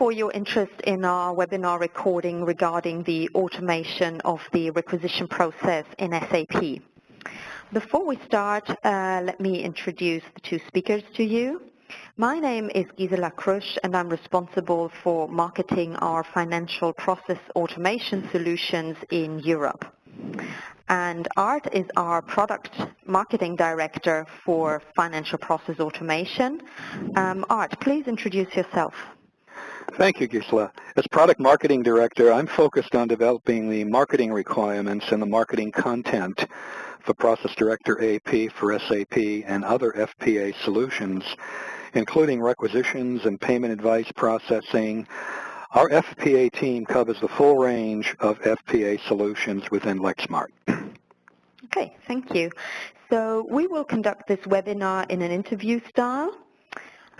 for your interest in our webinar recording regarding the automation of the requisition process in SAP. Before we start, uh, let me introduce the two speakers to you. My name is Gisela Krusch and I'm responsible for marketing our financial process automation solutions in Europe. And Art is our product marketing director for financial process automation. Um, Art, please introduce yourself. Thank you, Gisela. As product marketing director, I'm focused on developing the marketing requirements and the marketing content for Process Director AP for SAP and other FPA solutions, including requisitions and payment advice processing. Our FPA team covers the full range of FPA solutions within Lexmark. Okay, thank you. So we will conduct this webinar in an interview style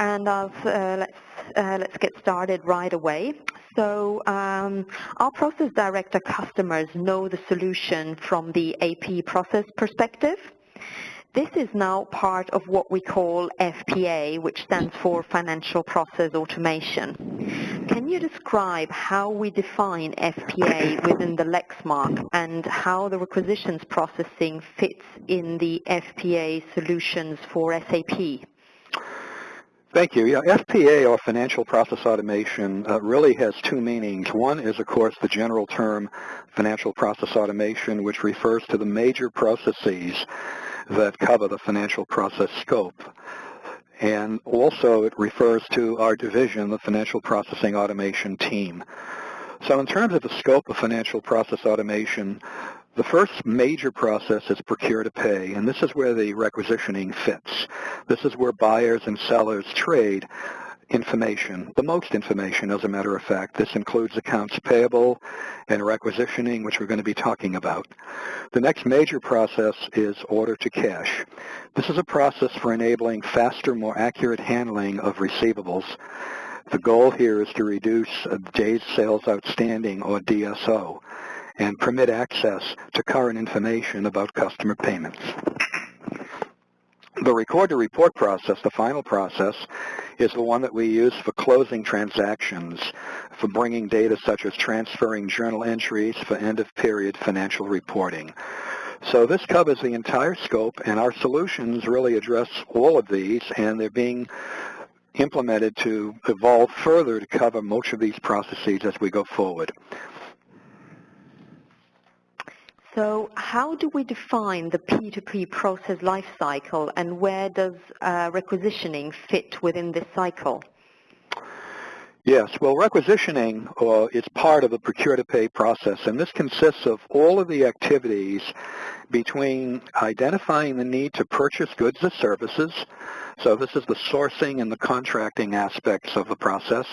and uh, let's, let's get started right away. So um, our process director customers know the solution from the AP process perspective. This is now part of what we call FPA, which stands for Financial Process Automation. Can you describe how we define FPA within the Lexmark and how the requisitions processing fits in the FPA solutions for SAP? Thank you. Yeah, FPA, or Financial Process Automation, uh, really has two meanings. One is, of course, the general term Financial Process Automation, which refers to the major processes that cover the financial process scope. And also it refers to our division, the Financial Processing Automation team. So in terms of the scope of financial process automation, the first major process is procure to pay, and this is where the requisitioning fits. This is where buyers and sellers trade information, the most information as a matter of fact. This includes accounts payable and requisitioning, which we're going to be talking about. The next major process is order to cash. This is a process for enabling faster, more accurate handling of receivables. The goal here is to reduce days sales outstanding, or DSO and permit access to current information about customer payments. The record-to-report process, the final process, is the one that we use for closing transactions, for bringing data such as transferring journal entries for end-of-period financial reporting. So this covers the entire scope, and our solutions really address all of these, and they're being implemented to evolve further to cover most of these processes as we go forward. So how do we define the P2P process lifecycle and where does uh, requisitioning fit within this cycle? Yes, well, requisitioning uh, is part of the procure-to-pay process, and this consists of all of the activities between identifying the need to purchase goods or services, so this is the sourcing and the contracting aspects of the process,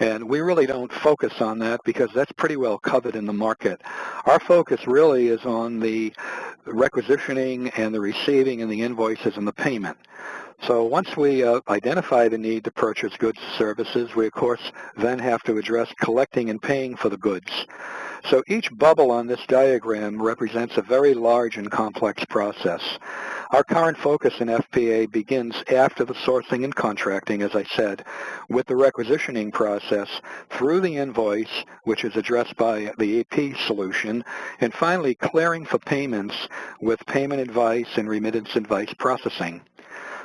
and we really don't focus on that because that's pretty well covered in the market. Our focus really is on the requisitioning and the receiving and the invoices and the payment. So once we uh, identify the need to purchase goods and services, we of course then have to address collecting and paying for the goods. So each bubble on this diagram represents a very large and complex process. Our current focus in FPA begins after the sourcing and contracting, as I said, with the requisitioning process through the invoice, which is addressed by the AP solution, and finally clearing for payments with payment advice and remittance advice processing.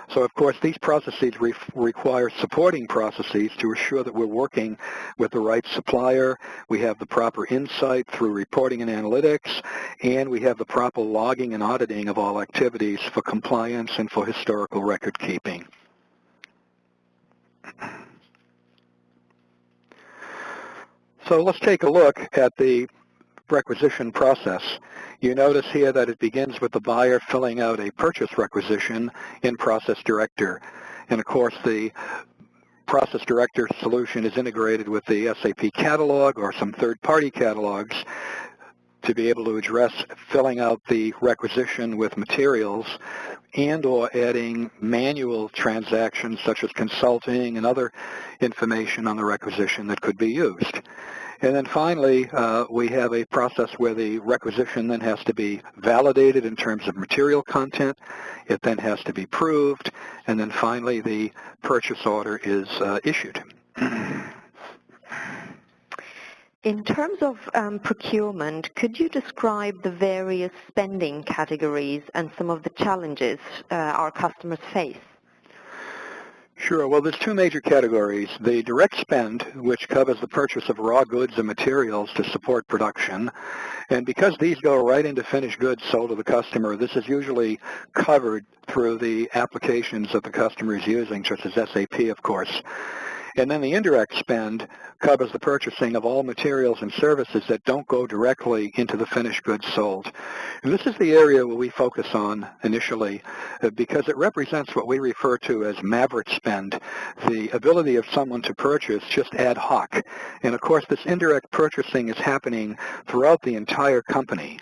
So of course these processes re require supporting processes to assure that we're working with the right supplier, we have the proper insight through reporting and analytics, and we have the proper logging and auditing of all activities for compliance and for historical record keeping. So let's take a look at the requisition process. You notice here that it begins with the buyer filling out a purchase requisition in Process Director. And of course, the Process Director solution is integrated with the SAP catalog or some third-party catalogs to be able to address filling out the requisition with materials and or adding manual transactions such as consulting and other information on the requisition that could be used. And then finally, uh, we have a process where the requisition then has to be validated in terms of material content. It then has to be proved. And then finally, the purchase order is uh, issued. In terms of um, procurement, could you describe the various spending categories and some of the challenges uh, our customers face? Sure. Well, there's two major categories. The direct spend, which covers the purchase of raw goods and materials to support production. And because these go right into finished goods sold to the customer, this is usually covered through the applications that the customer is using, such as SAP, of course. And then the indirect spend covers the purchasing of all materials and services that don't go directly into the finished goods sold. And this is the area where we focus on initially uh, because it represents what we refer to as maverick spend, the ability of someone to purchase just ad hoc. And of course, this indirect purchasing is happening throughout the entire company.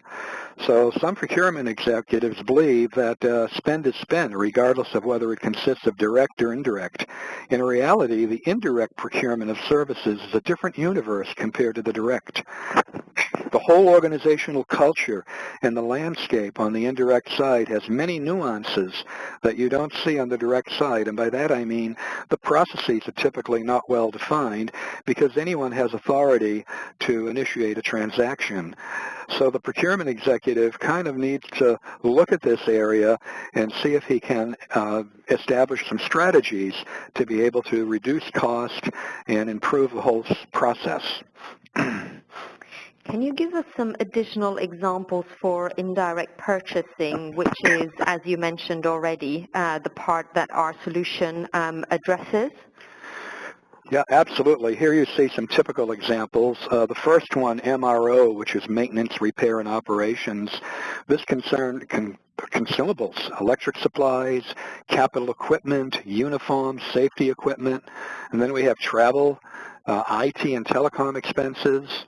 So some procurement executives believe that uh, spend is spend, regardless of whether it consists of direct or indirect. In reality, the indirect procurement of services is a different universe compared to the direct. The whole organizational culture and the landscape on the indirect side has many nuances that you don't see on the direct side. And by that I mean the processes are typically not well defined because anyone has authority to initiate a transaction. So the procurement executive kind of needs to look at this area and see if he can uh, establish some strategies to be able to reduce cost and improve the whole process. Can you give us some additional examples for indirect purchasing, which is, as you mentioned already, uh, the part that our solution um, addresses? Yeah, absolutely. Here you see some typical examples. Uh, the first one, MRO, which is maintenance, repair, and operations. This concern con consumables, electric supplies, capital equipment, uniforms, safety equipment, and then we have travel, uh, IT and telecom expenses,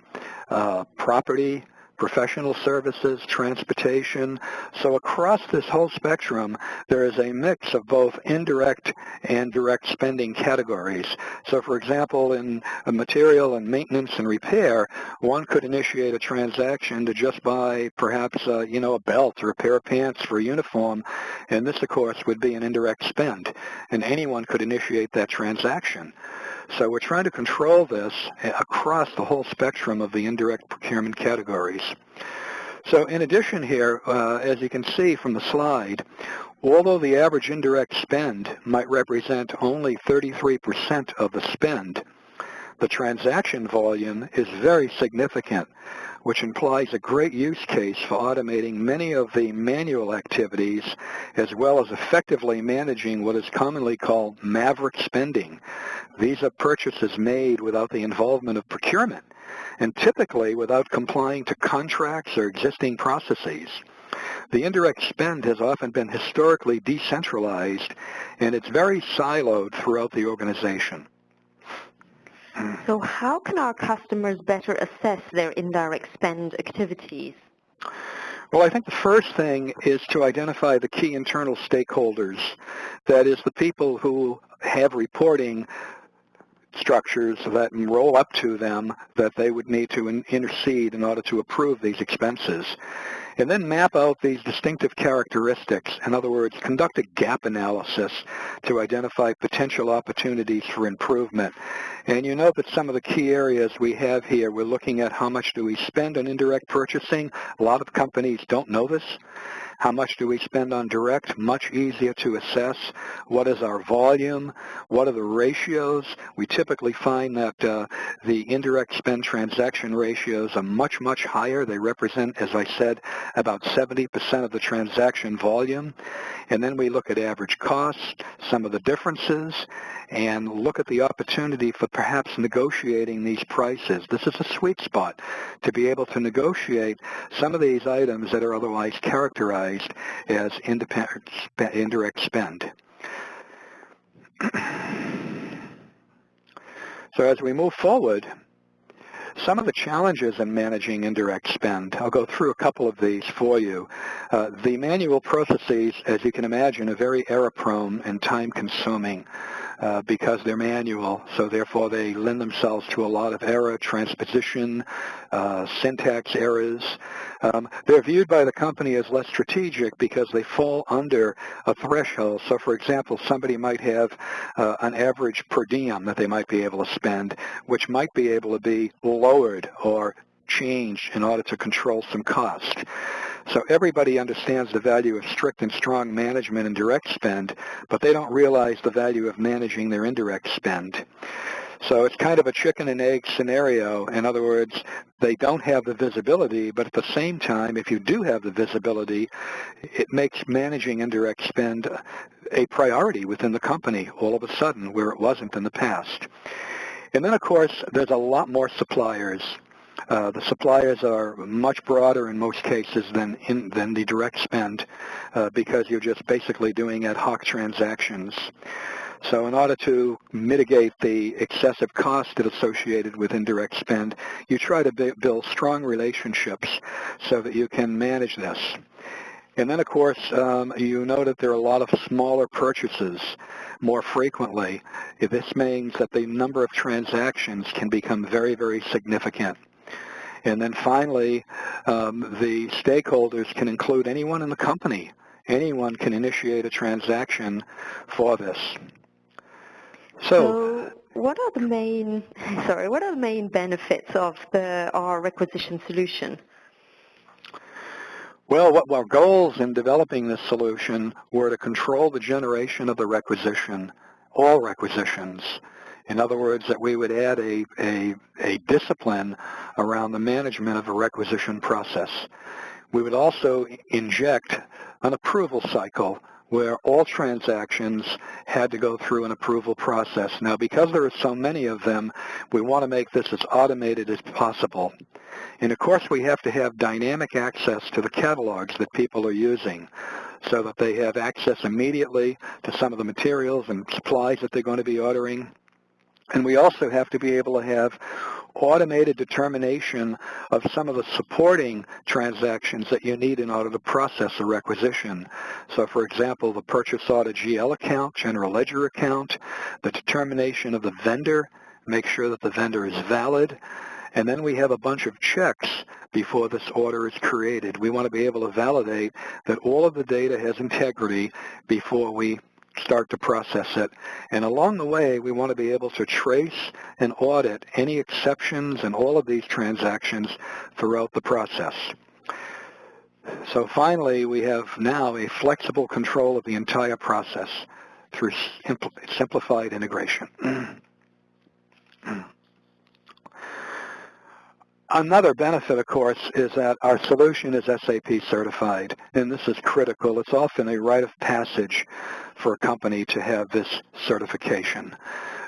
uh, property, professional services, transportation. So across this whole spectrum, there is a mix of both indirect and direct spending categories. So for example, in material and maintenance and repair, one could initiate a transaction to just buy perhaps, uh, you know, a belt or a pair of pants for a uniform, and this, of course, would be an indirect spend, and anyone could initiate that transaction. So we're trying to control this across the whole spectrum of the indirect procurement categories. So in addition here, uh, as you can see from the slide, although the average indirect spend might represent only 33% of the spend, the transaction volume is very significant which implies a great use case for automating many of the manual activities as well as effectively managing what is commonly called maverick spending. These are purchases made without the involvement of procurement and typically without complying to contracts or existing processes. The indirect spend has often been historically decentralized and it's very siloed throughout the organization. So how can our customers better assess their indirect spend activities? Well, I think the first thing is to identify the key internal stakeholders. That is the people who have reporting structures that roll up to them that they would need to intercede in order to approve these expenses and then map out these distinctive characteristics. In other words, conduct a gap analysis to identify potential opportunities for improvement. And you know that some of the key areas we have here, we're looking at how much do we spend on indirect purchasing. A lot of companies don't know this. How much do we spend on direct? Much easier to assess. What is our volume? What are the ratios? We typically find that uh, the indirect spend transaction ratios are much, much higher. They represent, as I said, about 70% of the transaction volume. And then we look at average cost, some of the differences, and look at the opportunity for perhaps negotiating these prices. This is a sweet spot to be able to negotiate some of these items that are otherwise characterized as indirect spend. so as we move forward, some of the challenges in managing indirect spend, I'll go through a couple of these for you. Uh, the manual processes, as you can imagine, are very error-prone and time-consuming. Uh, because they're manual, so therefore they lend themselves to a lot of error, transposition, uh, syntax errors. Um, they're viewed by the company as less strategic because they fall under a threshold. So for example, somebody might have uh, an average per diem that they might be able to spend, which might be able to be lowered or changed in order to control some cost. So everybody understands the value of strict and strong management and direct spend, but they don't realize the value of managing their indirect spend. So it's kind of a chicken and egg scenario. In other words, they don't have the visibility, but at the same time, if you do have the visibility, it makes managing indirect spend a priority within the company all of a sudden where it wasn't in the past. And then, of course, there's a lot more suppliers uh, the suppliers are much broader in most cases than in, than the direct spend uh, because you're just basically doing ad hoc transactions. So in order to mitigate the excessive cost that associated with indirect spend, you try to build strong relationships so that you can manage this. And then, of course, um, you know that there are a lot of smaller purchases more frequently. This means that the number of transactions can become very, very significant. And then finally, um, the stakeholders can include anyone in the company. Anyone can initiate a transaction for this. So, so what are the main, sorry, what are the main benefits of the our requisition solution? Well, what our goals in developing this solution were to control the generation of the requisition, all requisitions, in other words, that we would add a, a, a discipline around the management of a requisition process. We would also inject an approval cycle where all transactions had to go through an approval process. Now, because there are so many of them, we want to make this as automated as possible. And of course, we have to have dynamic access to the catalogs that people are using so that they have access immediately to some of the materials and supplies that they're going to be ordering. And we also have to be able to have automated determination of some of the supporting transactions that you need in order to process a requisition. So for example, the purchase order GL account, general ledger account, the determination of the vendor, make sure that the vendor is valid, and then we have a bunch of checks before this order is created. We want to be able to validate that all of the data has integrity before we start to process it. And along the way, we want to be able to trace and audit any exceptions in all of these transactions throughout the process. So finally, we have now a flexible control of the entire process through simplified integration. Another benefit, of course, is that our solution is SAP certified, and this is critical. It's often a rite of passage for a company to have this certification.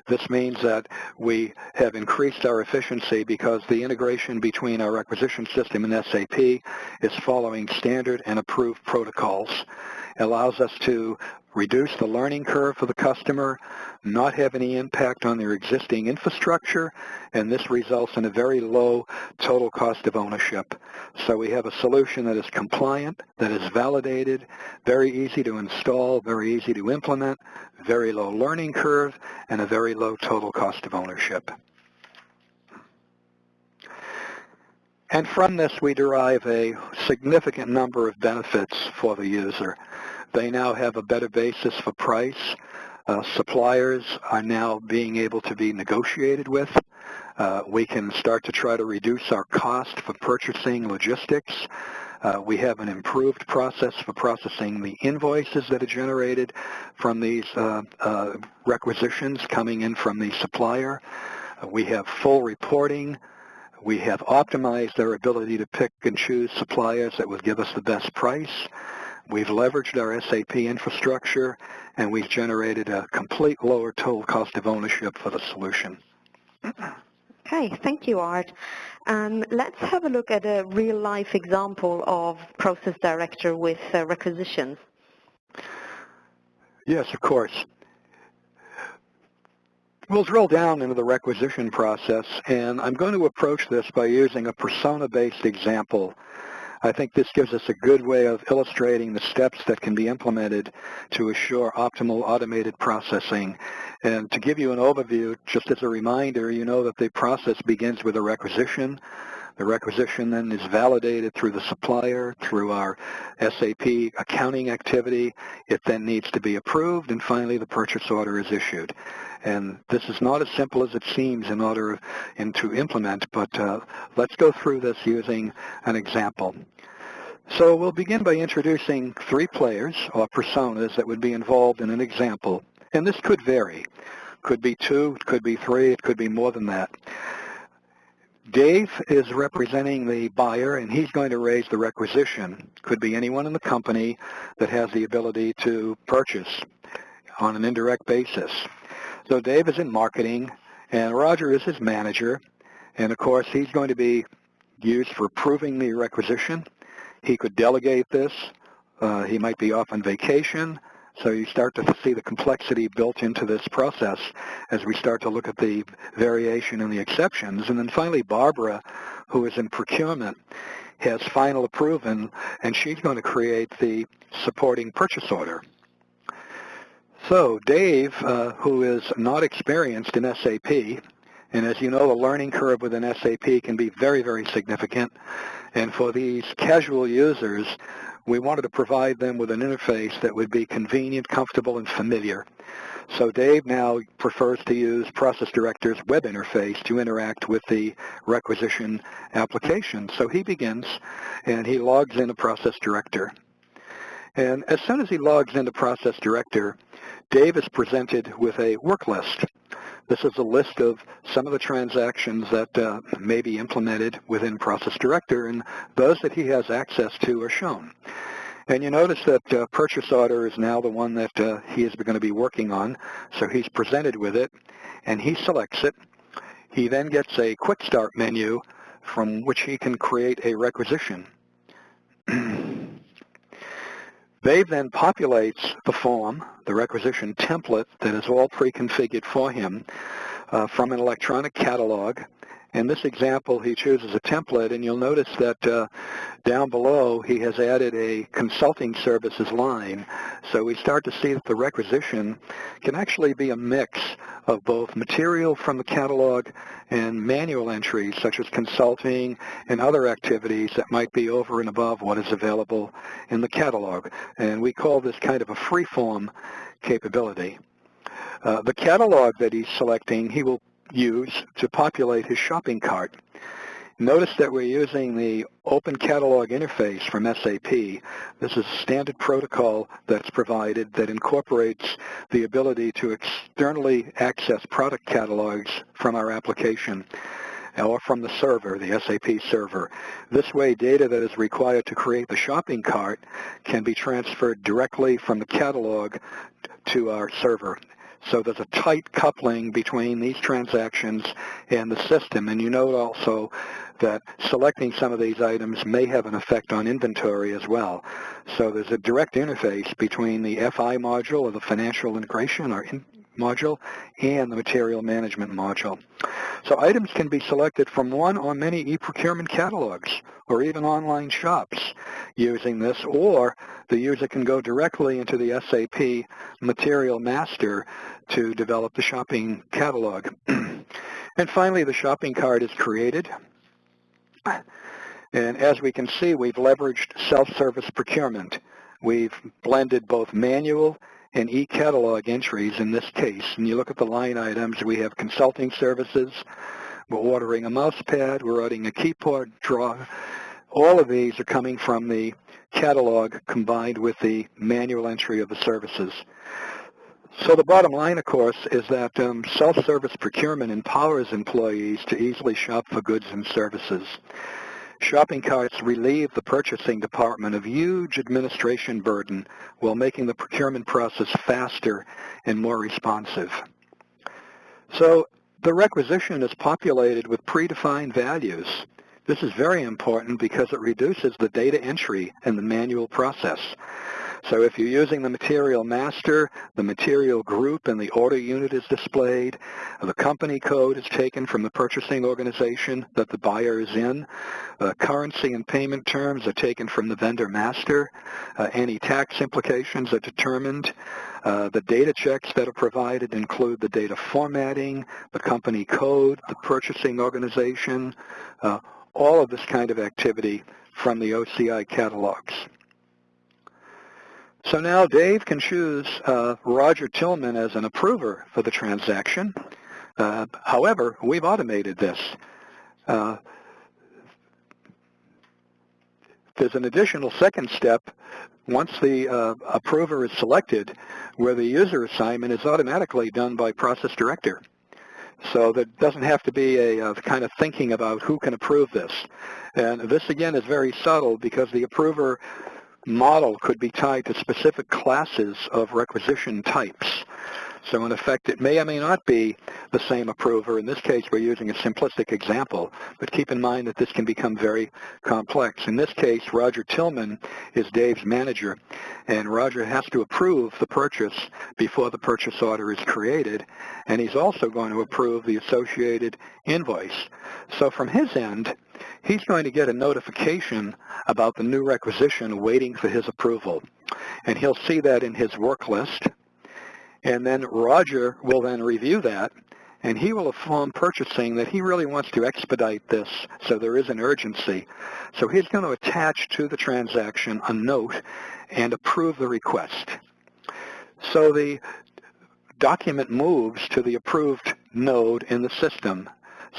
This means that we have increased our efficiency because the integration between our requisition system and SAP is following standard and approved protocols. It allows us to reduce the learning curve for the customer, not have any impact on their existing infrastructure, and this results in a very low total cost of ownership. So we have a solution that is compliant, that is validated, very easy to install, very easy to implement, very low learning curve, and a very low total cost of ownership. And from this, we derive a significant number of benefits for the user. They now have a better basis for price. Uh, suppliers are now being able to be negotiated with. Uh, we can start to try to reduce our cost for purchasing logistics. Uh, we have an improved process for processing the invoices that are generated from these uh, uh, requisitions coming in from the supplier. Uh, we have full reporting. We have optimized our ability to pick and choose suppliers that would give us the best price. We've leveraged our SAP infrastructure, and we've generated a complete lower total cost of ownership for the solution. Okay, thank you, Art. Um, let's have a look at a real-life example of Process Director with uh, requisitions. Yes, of course. We'll drill down into the requisition process, and I'm going to approach this by using a persona-based example I think this gives us a good way of illustrating the steps that can be implemented to assure optimal automated processing. And to give you an overview, just as a reminder, you know that the process begins with a requisition. The requisition then is validated through the supplier, through our SAP accounting activity. It then needs to be approved, and finally the purchase order is issued. And this is not as simple as it seems in order in to implement, but uh, let's go through this using an example. So we'll begin by introducing three players or personas that would be involved in an example. And this could vary. Could be two, it could be three, it could be more than that. Dave is representing the buyer, and he's going to raise the requisition. Could be anyone in the company that has the ability to purchase on an indirect basis. So Dave is in marketing, and Roger is his manager. And of course, he's going to be used for proving the requisition. He could delegate this. Uh, he might be off on vacation. So you start to see the complexity built into this process as we start to look at the variation and the exceptions. And then finally, Barbara, who is in procurement, has final approval, and she's going to create the supporting purchase order. So Dave, uh, who is not experienced in SAP, and as you know, the learning curve within SAP can be very, very significant. And for these casual users, we wanted to provide them with an interface that would be convenient, comfortable, and familiar. So Dave now prefers to use Process Director's web interface to interact with the requisition application. So he begins and he logs into Process Director. And as soon as he logs into Process Director, Dave is presented with a work list. This is a list of some of the transactions that uh, may be implemented within Process Director, and those that he has access to are shown. And you notice that uh, purchase order is now the one that uh, he is going to be working on. So he's presented with it, and he selects it. He then gets a quick start menu from which he can create a requisition. Dave then populates the form, the requisition template that is all pre-configured for him uh, from an electronic catalog. In this example, he chooses a template, and you'll notice that uh, down below he has added a consulting services line. So we start to see that the requisition can actually be a mix of both material from the catalog and manual entries such as consulting and other activities that might be over and above what is available in the catalog. And we call this kind of a free-form capability. Uh, the catalog that he's selecting, he will use to populate his shopping cart. Notice that we're using the Open Catalog interface from SAP. This is a standard protocol that's provided that incorporates the ability to externally access product catalogs from our application or from the server, the SAP server. This way, data that is required to create the shopping cart can be transferred directly from the catalog to our server. So there's a tight coupling between these transactions and the system. And you note also that selecting some of these items may have an effect on inventory as well. So there's a direct interface between the FI module or the financial integration or in module and the material management module. So items can be selected from one or many e-procurement catalogs or even online shops using this, or the user can go directly into the SAP Material Master to develop the shopping catalog. and finally, the shopping cart is created. And as we can see, we've leveraged self-service procurement. We've blended both manual and e-catalog entries in this case. And you look at the line items, we have consulting services, we're ordering a mouse pad, we're ordering a keyboard draw. All of these are coming from the catalog combined with the manual entry of the services. So the bottom line, of course, is that um, self-service procurement empowers employees to easily shop for goods and services. Shopping carts relieve the purchasing department of huge administration burden while making the procurement process faster and more responsive. So the requisition is populated with predefined values. This is very important because it reduces the data entry and the manual process. So if you're using the material master, the material group and the order unit is displayed. The company code is taken from the purchasing organization that the buyer is in. Uh, currency and payment terms are taken from the vendor master. Uh, any tax implications are determined. Uh, the data checks that are provided include the data formatting, the company code, the purchasing organization, uh, all of this kind of activity from the OCI catalogs. So now Dave can choose uh, Roger Tillman as an approver for the transaction. Uh, however, we've automated this. Uh, there's an additional second step once the uh, approver is selected where the user assignment is automatically done by process director. So there doesn't have to be a, a, kind of thinking about who can approve this. And this, again, is very subtle because the approver model could be tied to specific classes of requisition types. So in effect, it may or may not be the same approver. In this case, we're using a simplistic example, but keep in mind that this can become very complex. In this case, Roger Tillman is Dave's manager, and Roger has to approve the purchase before the purchase order is created, and he's also going to approve the associated invoice. So from his end, he's going to get a notification about the new requisition waiting for his approval. And he'll see that in his work list. And then Roger will then review that, and he will inform purchasing that he really wants to expedite this, so there is an urgency. So he's going to attach to the transaction a note and approve the request. So the document moves to the approved node in the system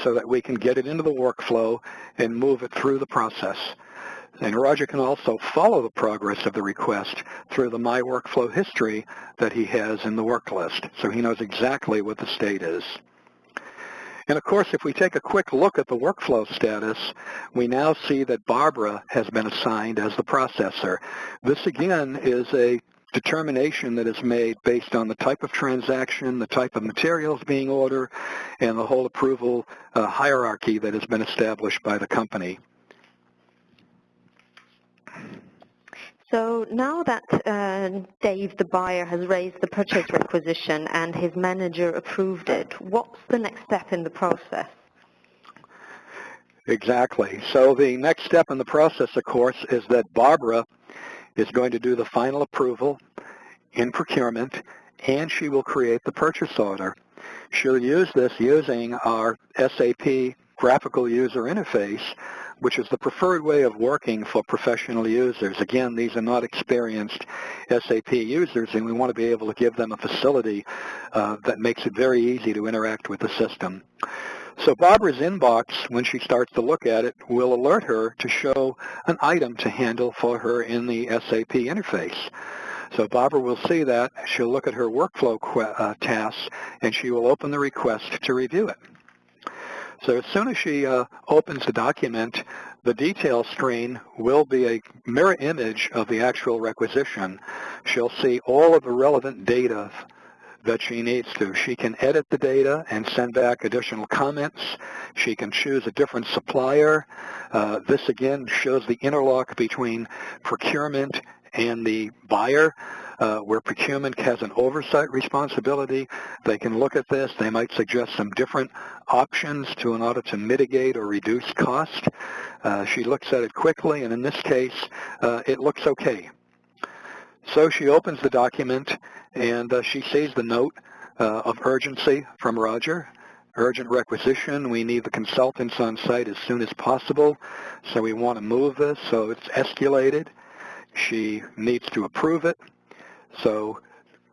so that we can get it into the workflow and move it through the process. And Roger can also follow the progress of the request through the My Workflow history that he has in the work list, so he knows exactly what the state is. And of course, if we take a quick look at the workflow status, we now see that Barbara has been assigned as the processor. This again is a determination that is made based on the type of transaction, the type of materials being ordered, and the whole approval uh, hierarchy that has been established by the company. So now that uh, Dave, the buyer, has raised the purchase requisition and his manager approved it, what's the next step in the process? Exactly. So the next step in the process, of course, is that Barbara is going to do the final approval in procurement, and she will create the purchase order. She'll use this using our SAP graphical user interface, which is the preferred way of working for professional users. Again, these are not experienced SAP users, and we want to be able to give them a facility uh, that makes it very easy to interact with the system. So Barbara's inbox, when she starts to look at it, will alert her to show an item to handle for her in the SAP interface. So Barbara will see that. She'll look at her workflow uh, tasks, and she will open the request to review it. So as soon as she uh, opens the document, the detail screen will be a mirror image of the actual requisition. She'll see all of the relevant data that she needs to. She can edit the data and send back additional comments. She can choose a different supplier. Uh, this again shows the interlock between procurement and the buyer uh, where procurement has an oversight responsibility. They can look at this. They might suggest some different options to in order to mitigate or reduce cost. Uh, she looks at it quickly, and in this case, uh, it looks okay. So she opens the document, and uh, she sees the note uh, of urgency from Roger. Urgent requisition. We need the consultants on site as soon as possible, so we want to move this. So it's escalated. She needs to approve it. So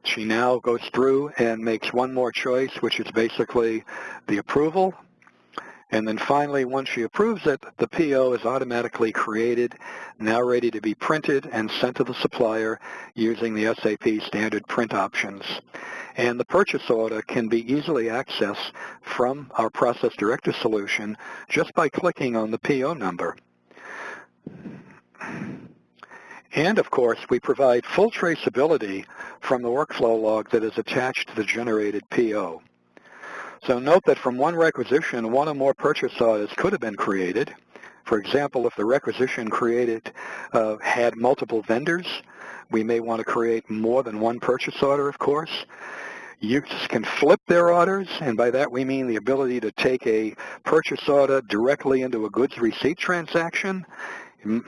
she now goes through and makes one more choice, which is basically the approval. And then finally, once she approves it, the PO is automatically created, now ready to be printed and sent to the supplier using the SAP standard print options. And the purchase order can be easily accessed from our Process Director solution just by clicking on the PO number. And of course, we provide full traceability from the workflow log that is attached to the generated PO. So note that from one requisition, one or more purchase orders could have been created. For example, if the requisition created uh, had multiple vendors, We may want to create more than one purchase order, of course. Users can flip their orders, and by that we mean the ability to take a purchase order directly into a goods receipt transaction.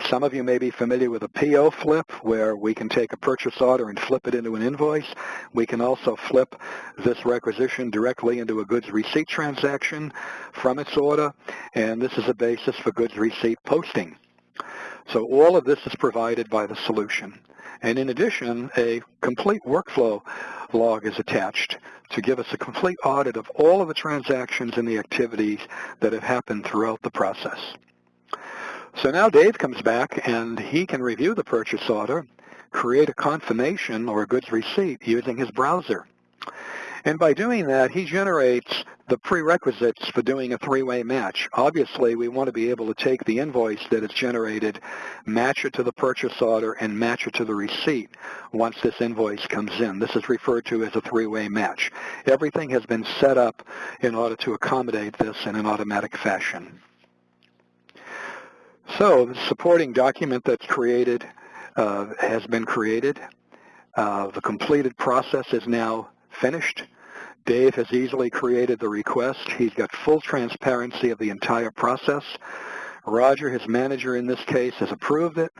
Some of you may be familiar with a PO flip, where we can take a purchase order and flip it into an invoice. We can also flip this requisition directly into a goods receipt transaction from its order, and this is a basis for goods receipt posting. So all of this is provided by the solution. And in addition, a complete workflow log is attached to give us a complete audit of all of the transactions and the activities that have happened throughout the process. So now Dave comes back and he can review the purchase order, create a confirmation or a goods receipt using his browser. And by doing that, he generates the prerequisites for doing a three-way match. Obviously, we want to be able to take the invoice that is generated, match it to the purchase order, and match it to the receipt once this invoice comes in. This is referred to as a three-way match. Everything has been set up in order to accommodate this in an automatic fashion. So the supporting document that's created uh, has been created. Uh, the completed process is now finished. Dave has easily created the request. He's got full transparency of the entire process. Roger, his manager in this case, has approved it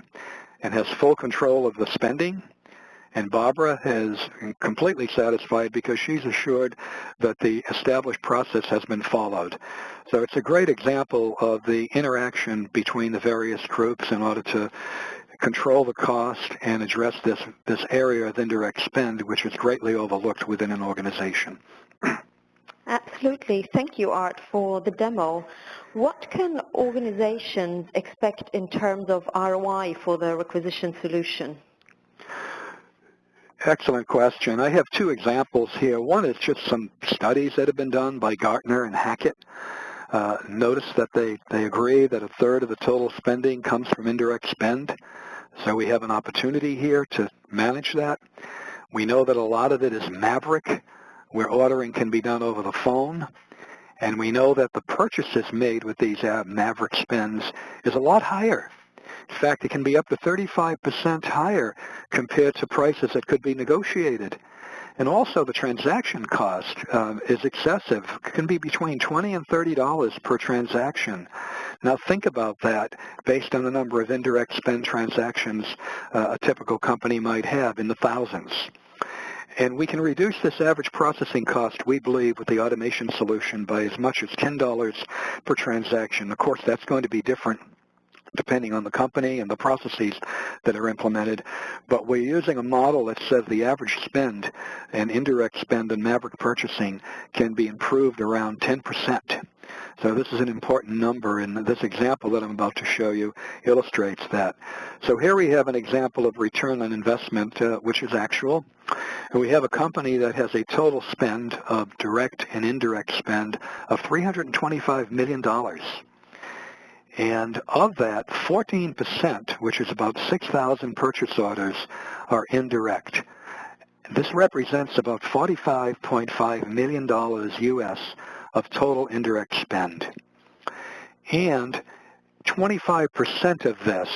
and has full control of the spending. And Barbara is completely satisfied because she's assured that the established process has been followed. So it's a great example of the interaction between the various groups in order to control the cost and address this, this area of indirect spend, which is greatly overlooked within an organization. Absolutely. Thank you, Art, for the demo. What can organizations expect in terms of ROI for the requisition solution? Excellent question. I have two examples here. One is just some studies that have been done by Gartner and Hackett. Uh, notice that they, they agree that a third of the total spending comes from indirect spend. So we have an opportunity here to manage that. We know that a lot of it is Maverick, where ordering can be done over the phone. And we know that the purchases made with these uh, Maverick spends is a lot higher. In fact, it can be up to 35% higher compared to prices that could be negotiated. And also the transaction cost uh, is excessive. It can be between 20 and $30 per transaction. Now think about that based on the number of indirect spend transactions uh, a typical company might have in the thousands. And we can reduce this average processing cost, we believe, with the automation solution by as much as $10 per transaction. Of course, that's going to be different depending on the company and the processes that are implemented. But we're using a model that says the average spend and indirect spend in Maverick purchasing can be improved around 10%. So this is an important number, and this example that I'm about to show you illustrates that. So here we have an example of return on investment, uh, which is actual. And we have a company that has a total spend of direct and indirect spend of $325 million. And of that, 14%, which is about 6,000 purchase orders, are indirect. This represents about $45.5 million U.S. of total indirect spend. And 25% of this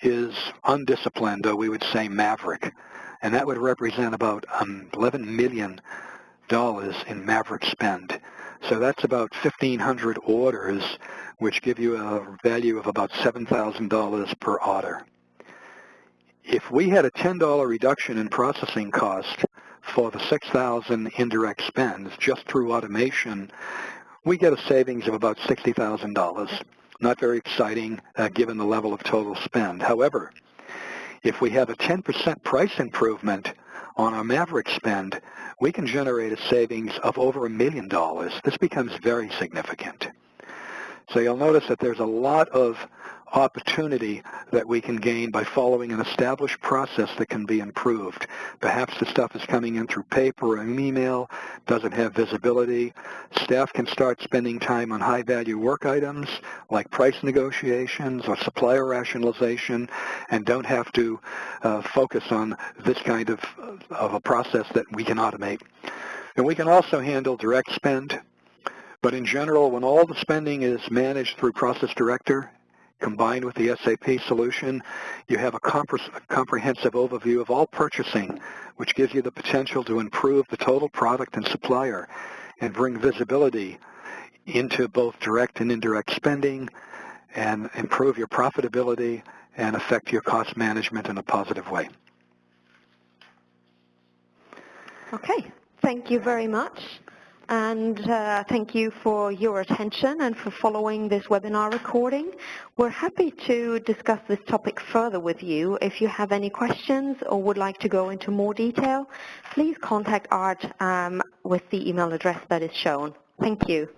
is undisciplined, or we would say maverick. And that would represent about um, $11 million in maverick spend. So that's about 1,500 orders, which give you a value of about $7,000 per order. If we had a $10 reduction in processing cost for the 6,000 indirect spends just through automation, we get a savings of about $60,000. Not very exciting uh, given the level of total spend. However, if we have a 10% price improvement on our Maverick spend, we can generate a savings of over a million dollars. This becomes very significant. So you'll notice that there's a lot of opportunity that we can gain by following an established process that can be improved. Perhaps the stuff is coming in through paper or email, doesn't have visibility. Staff can start spending time on high-value work items like price negotiations or supplier rationalization and don't have to uh, focus on this kind of, of a process that we can automate. And we can also handle direct spend, but in general, when all the spending is managed through Process Director combined with the SAP solution, you have a, comprehensive overview of all purchasing, which gives you the potential to improve the total product and supplier and bring visibility into both direct and indirect spending and improve your profitability and affect your cost management in a positive way. Okay, thank you very much. And uh, thank you for your attention and for following this webinar recording. We're happy to discuss this topic further with you. If you have any questions or would like to go into more detail, please contact ART um, with the email address that is shown. Thank you.